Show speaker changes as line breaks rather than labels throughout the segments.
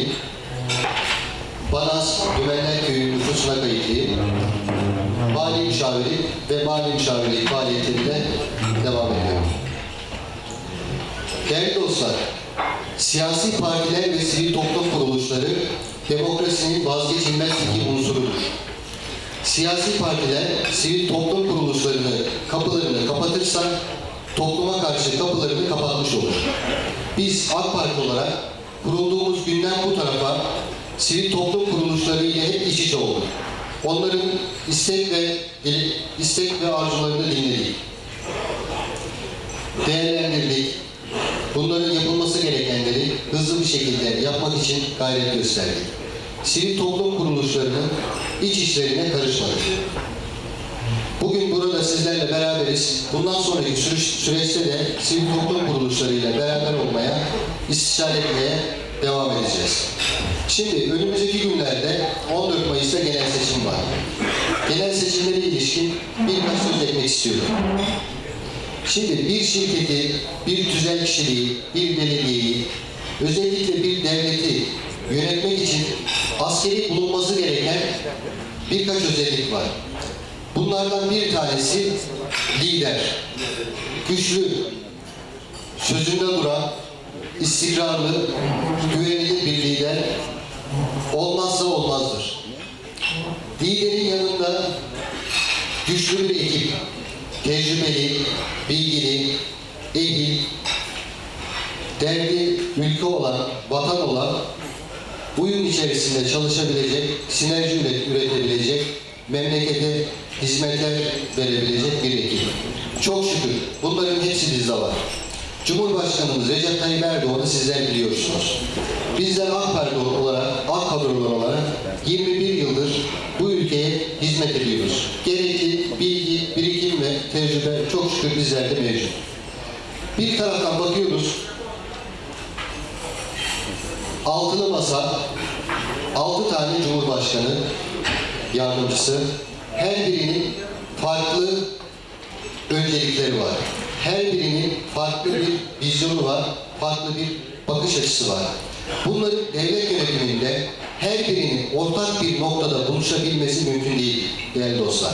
İl Başkanıyım. Banaz Dümenler Köyü nüfusuna kayıtlıyım. Mali müşaviri ve mali müşavirlik faaliyetlerine devam ediyorum. Değerli dostlar, siyasi partiler ve sivil toplum kuruluşları demokrasinin vazgeçilmez iki unsurudur. Siyasi partiler sivil toplum kuruluşlarını kapılarını kapatırsa topluma karşı kapılarını kapatmış olur. Biz AK Parti olarak kurulduğumuz günden bu tarafa sivil toplum kuruluşları ile hep iç içe olduk. Onların istek ve istek ve arzularını dinledik. Değerlendirdik. Bunların yapılması gerekenleri hızlı bir şekilde yapmak için gayret gösterdik. Sivil toplum kuruluşlarının iç işlerine karışmadık. Bugün burada sizlerle beraberiz. Bundan sonraki süreçte de sivil toplum kuruluşlarıyla beraber olmaya, istişare etmeye devam edeceğiz. Şimdi önümüzdeki günlerde 14 Mayıs'ta genel seçim var. Genel seçimlere ilişkin birkaç söz etmek istiyorum. Şimdi bir şirketi, bir tüzel kişiliği, bir belediyeyi, özellikle bir devleti yönetmek için askeri bulunması gereken birkaç özellik var. Bunlardan bir tanesi lider. Güçlü, sözünde duran, istikrarlı, güvenilir bir lider olmazsa olmazdır. Liderin yanında güçlü bir ekip, tecrübeli, bilgili, ehil, derdi ülke olan, vatan olan, uyum içerisinde çalışabilecek, sinerji üret- üretebilecek, memlekete hizmetler verebilecek bir ekip. Çok şükür bunların hepsi bizde var. Cumhurbaşkanımız Recep Tayyip Erdoğan'ı sizler biliyorsunuz. Bizler AK Parti olarak, AK kadrolar olarak 21 yıldır bu ülkeye hizmet ediyoruz. Gerekli bilgi, birikim ve tecrübe çok şükür bizlerde mevcut. Bir taraftan bakıyoruz, altılı masa, altı tane cumhurbaşkanı yardımcısı, her birinin farklı öncelikleri var. Her birinin farklı bir vizyonu var, farklı bir bakış açısı var. Bunların devlet yönetiminde her birinin ortak bir noktada buluşabilmesi mümkün değil değerli dostlar.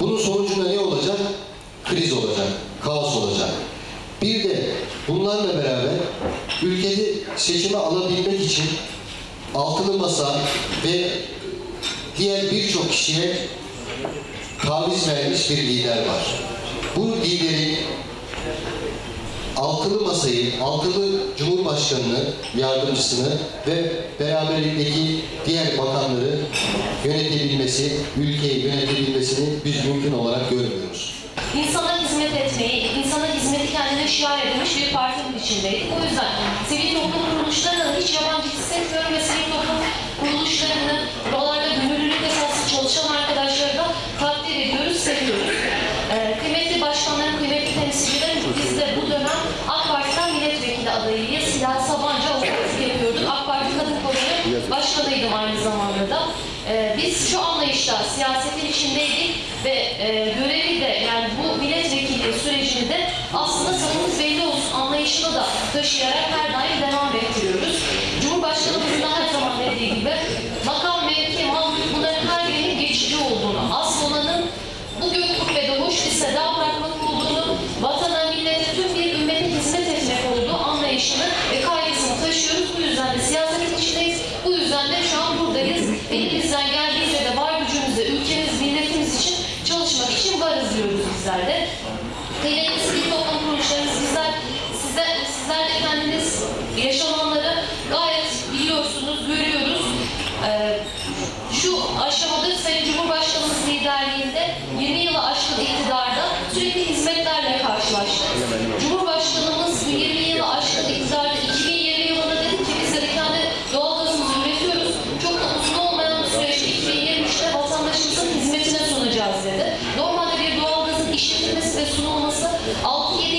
Bunun sonucunda ne olacak? Kriz olacak, kaos olacak. Bir de bunlarla beraber ülkede seçime alabilmek için altılı masa ve diğer birçok kişiye taviz vermiş bir lider var. Bu liderin altılı masayı, altılı cumhurbaşkanını, yardımcısını ve beraberindeki diğer bakanları yönetebilmesi, ülkeyi yönetebilmesini biz mümkün olarak görmüyoruz.
İnsana hizmet etmeyi, insana hizmeti kendine şiar edilmiş bir partinin içindeydik. O yüzden sivil toplum kuruluşlarına hiç yabancı hissetmiyorum ve sivil toplum kuruluşlarını Alt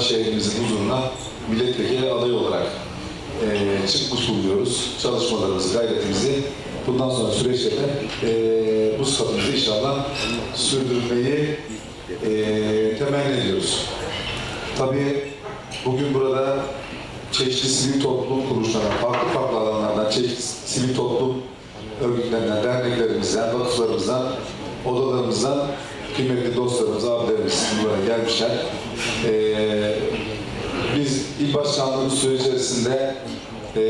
şu
anda şehrimizin huzuruna milletvekili adayı olarak e, çıkmış bulunuyoruz. Çalışmalarımızı, gayretimizi bundan sonra süreçte e, bu sıfatımızı inşallah sürdürmeyi e, temenni ediyoruz. Tabii bugün burada çeşitli sivil toplum kuruluşlarından, farklı farklı alanlardan, çeşitli sivil toplum örgütlerinden, derneklerimizden, vakıflarımızdan, odalarımızdan kıymetli dostlarımız, abilerimiz buraya gelmişler. Ee, biz il başkanlığımız süreci içerisinde e,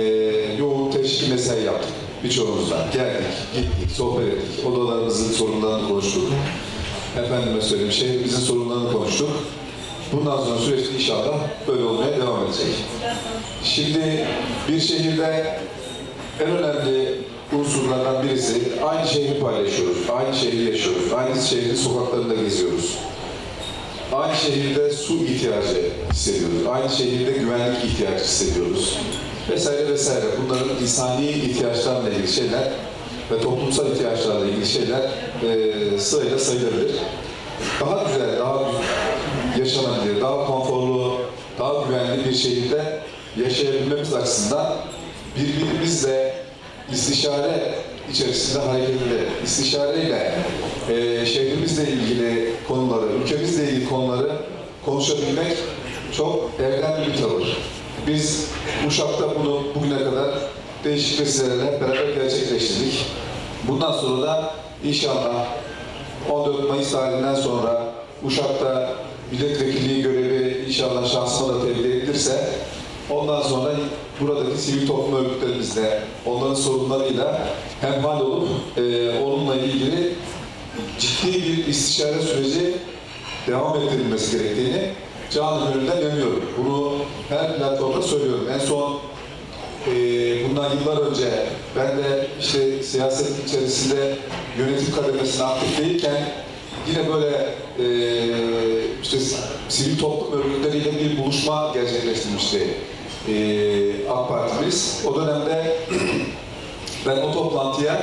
yoğun teşkil mesai yaptık birçoğumuzla. Geldik, gittik, sohbet ettik, odalarımızın sorunlarını konuştuk. Efendime söyleyeyim, şehrimizin sorunlarını konuştuk. Bundan sonra süreç inşallah böyle olmaya devam edecek. Şimdi bir şehirde en önemli unsurlardan birisi aynı şehri paylaşıyoruz, aynı şehri yaşıyoruz, aynı şehrin sokaklarında geziyoruz. Aynı şehirde su ihtiyacı hissediyoruz, aynı şehirde güvenlik ihtiyacı hissediyoruz. Vesaire vesaire. Bunların insani ihtiyaçlarla ilgili şeyler ve toplumsal ihtiyaçlarla ilgili şeyler e, sırayla sayılabilir. Daha güzel, daha yaşanabilir, daha konforlu, daha güvenli bir şehirde yaşayabilmemiz açısından birbirimizle istişare içerisinde hareketli, istişareyle e, şehrimizle ilgili konuları, ülkemizle ilgili konuları konuşabilmek çok erdemli bir tavır. Biz Uşak'ta bunu bugüne kadar değişik vesilelerle beraber gerçekleştirdik. Bundan sonra da inşallah 14 Mayıs tarihinden sonra Uşak'ta milletvekilliği görevi inşallah şahsıma da tevdi edilirse ondan sonra buradaki sivil toplum örgütlerimizle, onların sorunlarıyla hemhal olup e, onunla ilgili ciddi bir istişare süreci devam ettirilmesi gerektiğini canı gönülden yanıyorum. Bunu her platformda söylüyorum. En son e, bundan yıllar önce ben de işte siyaset içerisinde yönetim kademesine aktif değilken yine böyle e, işte sivil toplum örgütleriyle bir buluşma gerçekleştirmişti e, AK Partimiz. O dönemde ben o toplantıya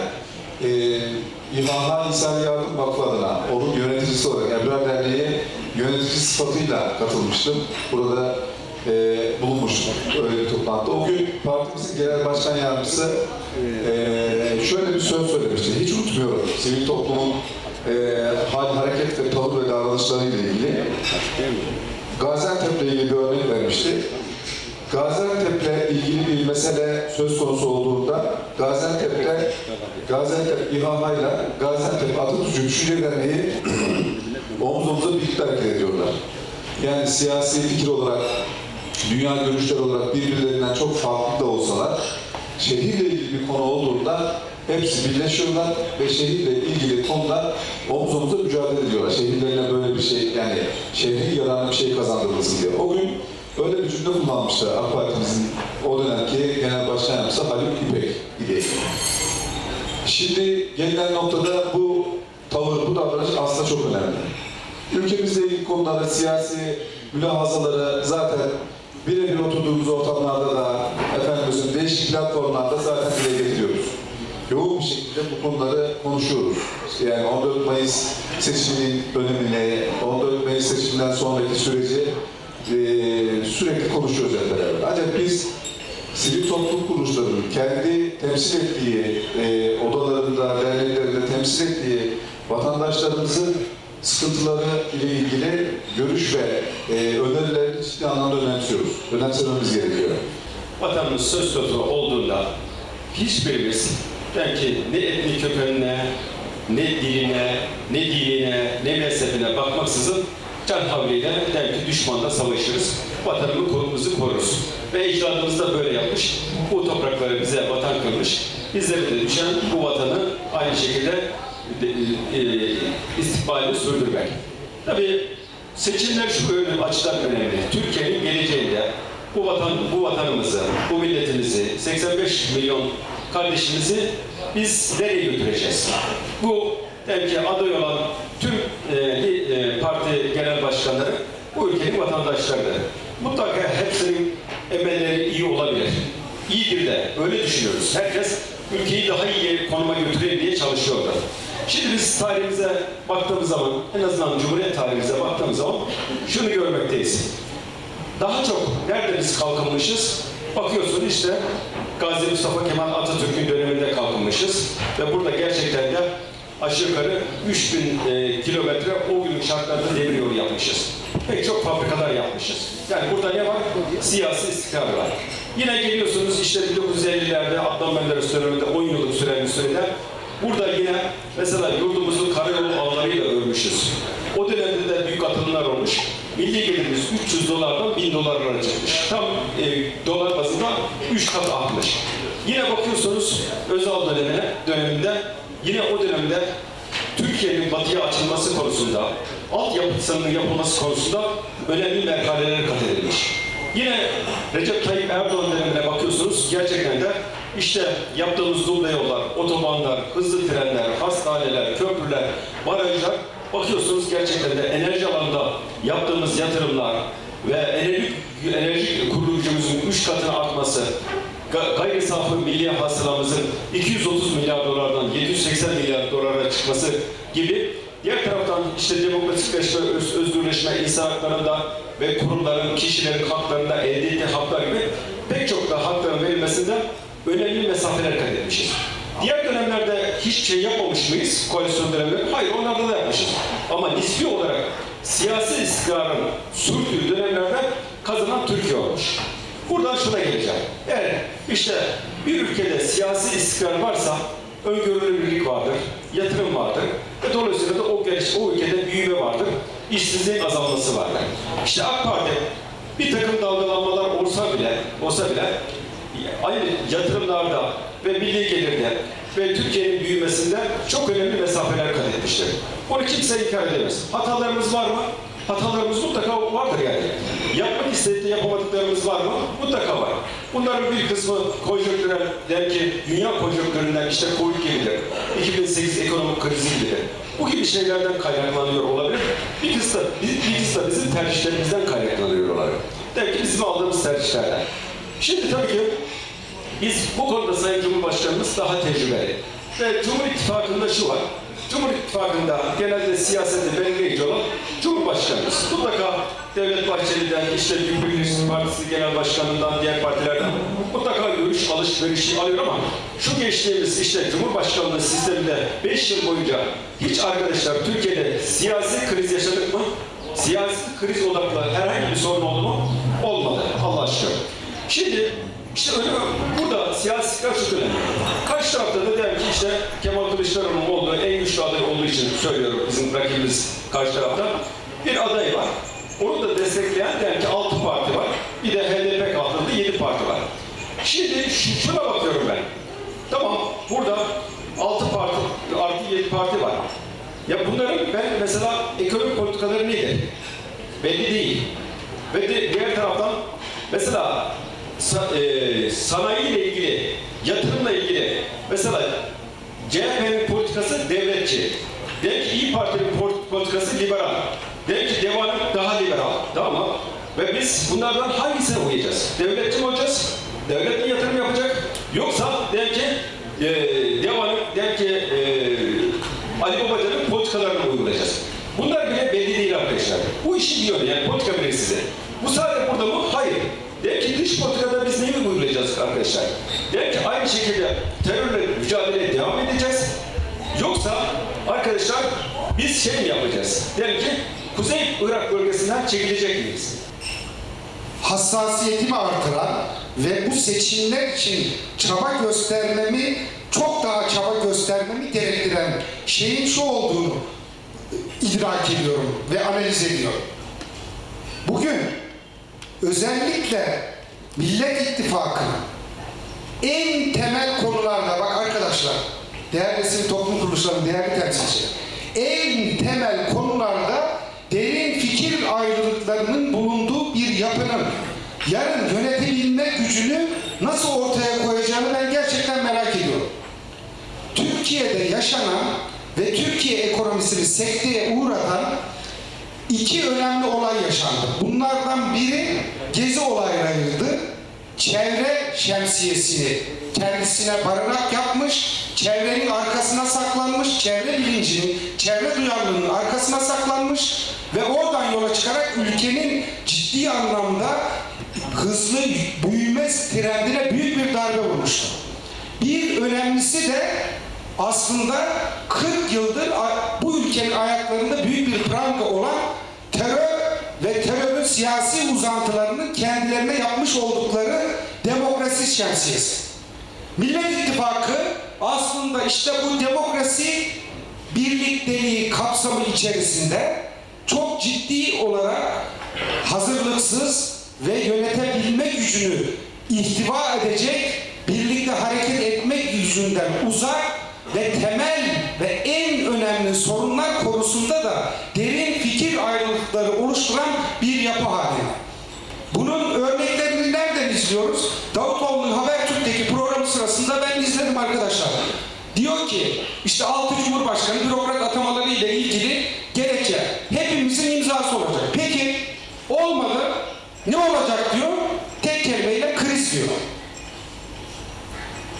e, İmamlar İnsan Yardım Vakfı adına, onun yöneticisi olarak Ebrar Derneği yöneticisi sıfatıyla katılmıştım. Burada e, bulunmuştum öyle bir toplantıda. O gün partimizin genel başkan yardımcısı e, şöyle bir söz söylemişti. Hiç unutmuyorum. Sivil toplumun e, hal, hareket ve tavır ve davranışlarıyla ilgili. Gaziantep'le ilgili bir örnek vermişti. Gaziantep'le ilgili bir mesele söz konusu olduğunda Gaziantep'te Gaziantep İHA'yla Gaziantep Atatürkçü Düşünce Derneği omuz omuza birlikte hareket ediyorlar. Yani siyasi fikir olarak, dünya görüşler olarak birbirlerinden çok farklı da olsalar şehirle ilgili bir konu olduğunda hepsi birleşiyorlar ve şehirle ilgili konuda omuz omuza mücadele ediyorlar. Şehirlerine böyle bir şey yani şehrin yararına bir şey kazandırılsın diye. O gün öyle bir cümle kullanmıştı AK Parti'mizin o dönemki genel başkan yardımcısı Haluk İpek idi. Şimdi gelinen noktada bu tavır, bu davranış aslında çok önemli. Ülkemizle ilgili konularda siyasi mülahazaları zaten birebir oturduğumuz ortamlarda da efendim değişik platformlarda zaten dile getiriyoruz. Yoğun bir şekilde bu konuları konuşuyoruz. Yani 14 Mayıs seçiminin önemini, 14 Mayıs seçiminden sonraki süreci eee, sürekli konuşuyoruz hep beraber. Ancak biz sivil toplum kuruluşlarının kendi temsil ettiği e, odalarında, derneklerinde temsil ettiği vatandaşlarımızın sıkıntıları ile ilgili görüş ve e, önerilerini ciddi anlamda önemsiyoruz. Önemsememiz gerekiyor.
vatanımız söz konusu olduğunda hiçbirimiz belki ne etnik kökenine, ne diline, ne dinine, ne mezhebine bakmaksızın can havliyle belki düşmanla savaşırız. Vatanımızı koruruz. Ve ecdadımız da böyle yapmış. Bu toprakları bize vatan kılmış. Bizlere de düşen bu vatanı aynı şekilde e, e, istikbalini sürdürmek. Tabii seçimler şu önemli açıdan önemli. Türkiye'nin geleceğinde bu vatan, bu vatanımızı, bu milletimizi, 85 milyon kardeşimizi biz nereye götüreceğiz? Bu belki aday olan tüm e, e, parti genel başkanları bu ülkenin vatandaşlarıdır. Mutlaka hepsinin emelleri iyi olabilir. İyidir de, öyle düşünüyoruz. Herkes ülkeyi daha iyi konuma götüreyim diye çalışıyorlar. Şimdi biz tarihimize baktığımız zaman, en azından Cumhuriyet tarihimize baktığımız zaman şunu görmekteyiz. Daha çok nerede biz kalkınmışız? Bakıyorsun işte Gazi Mustafa Kemal Atatürk'ün döneminde kalkınmışız. Ve burada gerçekten de aşağı yukarı 3000 e, kilometre o günün şartlarında demir yolu yapmışız. Pek çok fabrikalar yapmışız. Yani burada ne var? Siyasi istikrar var. Yine geliyorsunuz işte 1950'lerde Adnan Menderes döneminde 10 yıllık süren bir sürede Burada yine mesela yurdumuzu karayolu ağlarıyla örmüşüz. O dönemde de büyük atılımlar olmuş. Milli gelirimiz 300 dolardan 1000 dolarlara çıkmış. Tam e, dolar bazında 3 kat artmış. Yine bakıyorsunuz Özal dönemine, döneminde yine o dönemde Türkiye'nin batıya açılması konusunda, altyapısının yapılması konusunda önemli merhaleler kat edilmiş. Yine Recep Tayyip Erdoğan dönemine bakıyorsunuz gerçekten de işte yaptığımız duble yollar, otobanlar, hızlı trenler, hastaneler, köprüler, barajlar bakıyorsunuz gerçekten de enerji alanında yaptığımız yatırımlar ve enerji, enerji kurulu gücümüzün 3 katına artması, gayri safi milli hasılamızın 230 milyar dolardan 780 milyar dolara çıkması gibi diğer taraftan işte demokratikleşme, öz, özgürleşme, insan haklarında ve kurumların, kişilerin haklarında elde ettiği haklar gibi pek çok da hakların verilmesinde önemli mesafeler kat etmişiz. Diğer dönemlerde hiçbir şey yapmamış mıyız koalisyon dönemleri? Hayır, onlarda da yapmışız. Ama nispi olarak siyasi istikrarın sürdüğü dönemlerde kazanan Türkiye olmuş. Buradan şuna geleceğim. Evet, işte bir ülkede siyasi istikrar varsa öngörülürlük vardır, yatırım vardır ve dolayısıyla da o, geliş, o ülkede büyüme vardır, işsizliğin azalması vardır. İşte AK Parti bir takım dalgalanmalar olsa bile, olsa bile aynı yatırımlarda ve milli gelirde ve Türkiye'nin büyümesinde çok önemli mesafeler kat etmiştir. Bunu kimse inkar edemez. Hatalarımız var mı? Hatalarımız mutlaka vardır yani. Yapmak isteyip de yapamadıklarımız var mı? Mutlaka var. Bunların bir kısmı konjonktürel, belki dünya konjonktüründen işte Covid gibidir. 2008 ekonomik krizi gibidir. Bu gibi şeylerden kaynaklanıyor olabilir. Bir kısmı, bir, kısmı bizim tercihlerimizden kaynaklanıyor olabilir. Demek ki bizim aldığımız tercihlerden. Şimdi tabii ki biz bu konuda Sayın Cumhurbaşkanımız daha tecrübeli. Ve Cumhur İttifakı'nda şu var. Cumhur İttifakı'nda genelde siyasette belirleyici olan Cumhurbaşkanımız. Mutlaka Devlet Bahçeli'den, işte Birleşik Partisi Genel Başkanı'ndan, diğer partilerden mutlaka görüş alışverişi alıyor ama şu geçtiğimiz işte Cumhurbaşkanlığı sisteminde 5 yıl boyunca hiç arkadaşlar Türkiye'de siyasi kriz yaşadık mı? Siyasi kriz odaklı herhangi bir sorun oldu mu? Olmadı. Allah aşkına. Şimdi işte öyle burada siyasi istikrar çok önemli. Karşı tarafta da der ki işte Kemal Kılıçdaroğlu'nun olduğu en güçlü aday olduğu için söylüyorum bizim rakibimiz karşı tarafta. Bir aday var. Onu da destekleyen der ki 6 parti var. Bir de HDP kaldırdı 7 parti var. Şimdi şu- şuna bakıyorum ben. Tamam burada 6 parti artı 7 parti var. Ya bunların ben mesela ekonomik politikaları nedir? Belli değil. Ve de, diğer taraftan mesela e, sanayiyle ilgili, yatırımla ilgili mesela CHP'nin politikası devletçi. Demek ki İyi Parti'nin pol- politikası liberal. Demek ki Deva'nın daha liberal. Tamam mı? Ve biz bunlardan hangisine uyacağız? Devletçi mi olacağız? Devlet mi yatırım yapacak? Yoksa demek ki e, Deva'nın demek ki e, Ali Babacan'ın politikalarını uygulayacağız? Bunlar bile belli değil arkadaşlar. Bu işi biliyor yani politika bilir Bu sadece burada mı? Hayır. Demek ki dış politikada biz neyi uygulayacağız arkadaşlar? Demek ki aynı şekilde terörle mücadeleye devam edeceğiz. Yoksa biz şey mi yapacağız? Demek ki Kuzey Irak bölgesinden çekilecek miyiz?
hassasiyetimi artıran ve bu seçimler için çaba göstermemi, çok daha çaba göstermemi gerektiren şeyin şu olduğunu idrak ediyorum ve analiz ediyorum. Bugün özellikle Millet İttifakı'nın en temel konularda bak arkadaşlar, değerli sivil toplum kuruluşlarının değerli temsilcileri, en temel konularda derin fikir ayrılıklarının bulunduğu bir yapının yarın yönetebilme gücünü nasıl ortaya koyacağını ben gerçekten merak ediyorum. Türkiye'de yaşanan ve Türkiye ekonomisini sekteye uğratan iki önemli olay yaşandı. Bunlardan biri Gezi olaylarıydı. Çevre şemsiyesini kendisine barınak yapmış, çevrenin arkasına saklanmış, çevre bilincinin, çevre duyarlılığının arkasına saklanmış ve oradan yola çıkarak ülkenin ciddi anlamda hızlı büyüme trendine büyük bir darbe vurmuştu. Bir önemlisi de aslında 40 yıldır bu ülkenin ayaklarında büyük bir pranga olan terör ve terörün siyasi uzantılarının kendilerine yapmış oldukları demokrasi şemsiyesi. Millet İttifakı aslında işte bu demokrasi birlikteliği kapsamı içerisinde çok ciddi olarak hazırlıksız ve yönetebilme gücünü ihtiva edecek, birlikte hareket etmek yüzünden uzak ve temel ve en önemli sorunlar konusunda da derin fikir ayrılıkları oluşturan bir yapı halinde. Bunun örneklerini nereden izliyoruz? Davutoğlu'nun Habertürk'teki programı sırasında ben izledim arkadaşlar. Diyor ki işte 6 Cumhurbaşkanı bürokrat atamaları ile ilgili gerekçe hepimizin imzası olacak. Peki olmadı ne olacak diyor? Tek kelimeyle kriz diyor.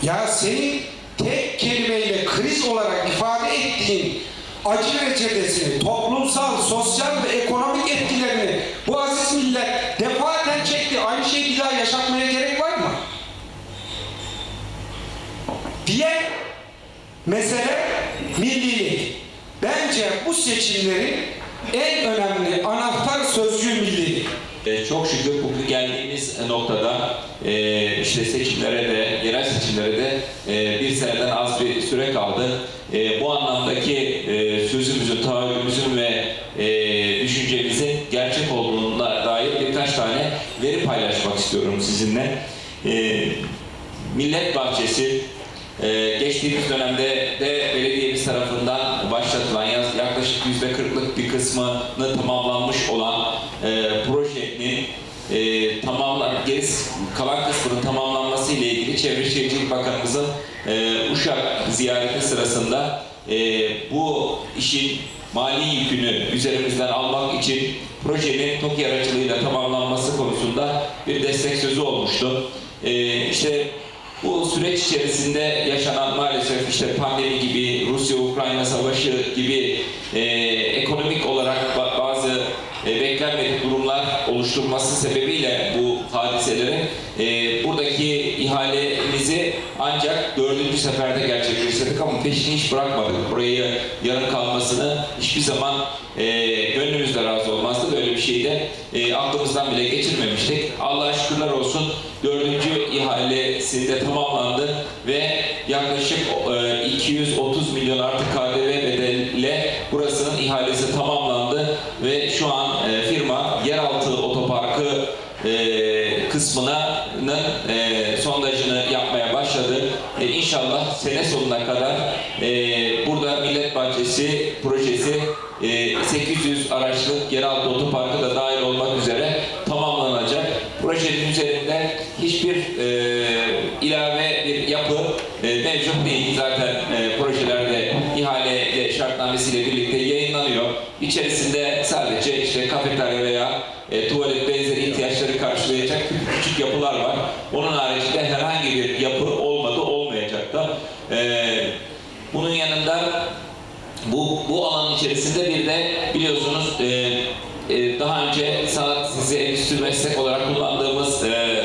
Ya senin tek kelimeyle kriz olarak ifade ettiğin acı reçetesini, toplumsal, sosyal ve ekonomik etkilerini bu aziz millet defaten çekti. Aynı şeyi bir daha yaşatmaya gerek var mı? Diğer mesele millilik. Bence bu seçimlerin en önemli anahtar sözcüğü millilik.
E, Çok şükür bugün geldiğimiz noktada e, işte seçimlere de, yerel seçimlere de e, bir seneden az bir süre kaldı. E, Bu anlamdaki e, sözümüzün, taahhüdümüzün ve e, düşüncemizin gerçek olduğuna dair birkaç tane veri paylaşmak istiyorum sizinle. E, Millet Bahçesi ee, geçtiğimiz dönemde de belediyemiz tarafından başlatılan yaklaşık yüzde kırklık bir kısmını tamamlanmış olan e, projenin e, tamamlan gerisi kalan kısmının tamamlanması ile ilgili Çevre Şehircilik Bakanımızın e, Uşak ziyareti sırasında e, bu işin mali yükünü üzerimizden almak için projenin TOKİ aracılığıyla tamamlanması konusunda bir destek sözü olmuştu. E, işte bu süreç içerisinde yaşanan maalesef işte pandemi gibi, Rusya-Ukrayna savaşı gibi e, ekonomik olarak ba- bazı e, beklenmedik durumlar oluşturması sebebiyle bu hadiselerin e, buradaki ihalemizi ancak dördüncü seferde gerçekleştirdik ama peşini hiç bırakmadık. Burayı yarım kalmasını hiçbir zaman e, gönlümüzde razı olmazdı. Böyle bir şeyi de e, aklımızdan bile geçirmemiştik. Allah'a şükürler olsun dördüncü ihalesinde tamamlandı ve yaklaşık e, 230 milyon artı KDV bedeliyle burasının ihalesi tamamlandı ve şu an e, firma yeraltı otoparkı e, kısmının e, sondajını yapmaya başladı. E, inşallah sene sonuna kadar e, burada Millet Bahçesi projesi e, 800 araçlık yeraltı otoparkı Üzerinde hiçbir e, ilave bir yapı e, mevcut değil. Zaten e, projelerde ihale şartnamesiyle birlikte yayınlanıyor. İçerisinde sadece işte kafeterya veya e, tuvalet benzeri ihtiyaçları karşılayacak küçük yapılar var. Onun haricinde herhangi bir yapı olmadı, olmayacak da. E, bunun yanında bu, bu alanın içerisinde bir de biliyorsunuz e, e, daha önce sanat sizi endüstri meslek olarak kullandığımız e,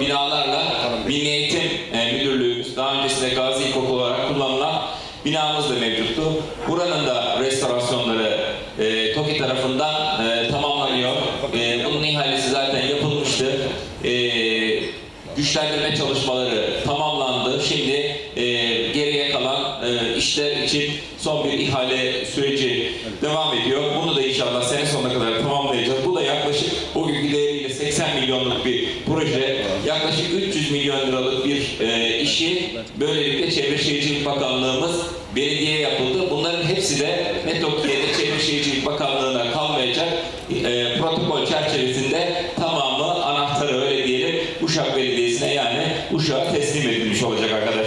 binalarla Milli Eğitim e, Müdürlüğümüz daha öncesinde Gazi İlkokulu olarak kullanılan binamız da mevcuttu. Buranın da restorasyonları e, TOKİ tarafından e, tamamlanıyor. E, bunun ihalesi zaten yapılmıştı. E, güçlendirme çalışmaları tamamlandı. Şimdi e, geriye kalan e, işler için son bir ihale süreci devam ediyor. Bunu da inşallah sene sonuna kadar tamamlayacağız. Bu da yaklaşık o günkü değeriyle 80 milyonluk bir proje. Yaklaşık 300 milyon liralık bir e, işi böylelikle Çevre Şehircilik Bakanlığımız belediye yapıldı. Bunların hepsi de ne Tokyo'da Çevre Şehircilik Bakanlığı'na kalmayacak. E, protokol çerçevesinde tamamı anahtarı öyle diyelim Uşak Belediyesi'ne yani Uşak'a teslim edilmiş olacak arkadaşlar.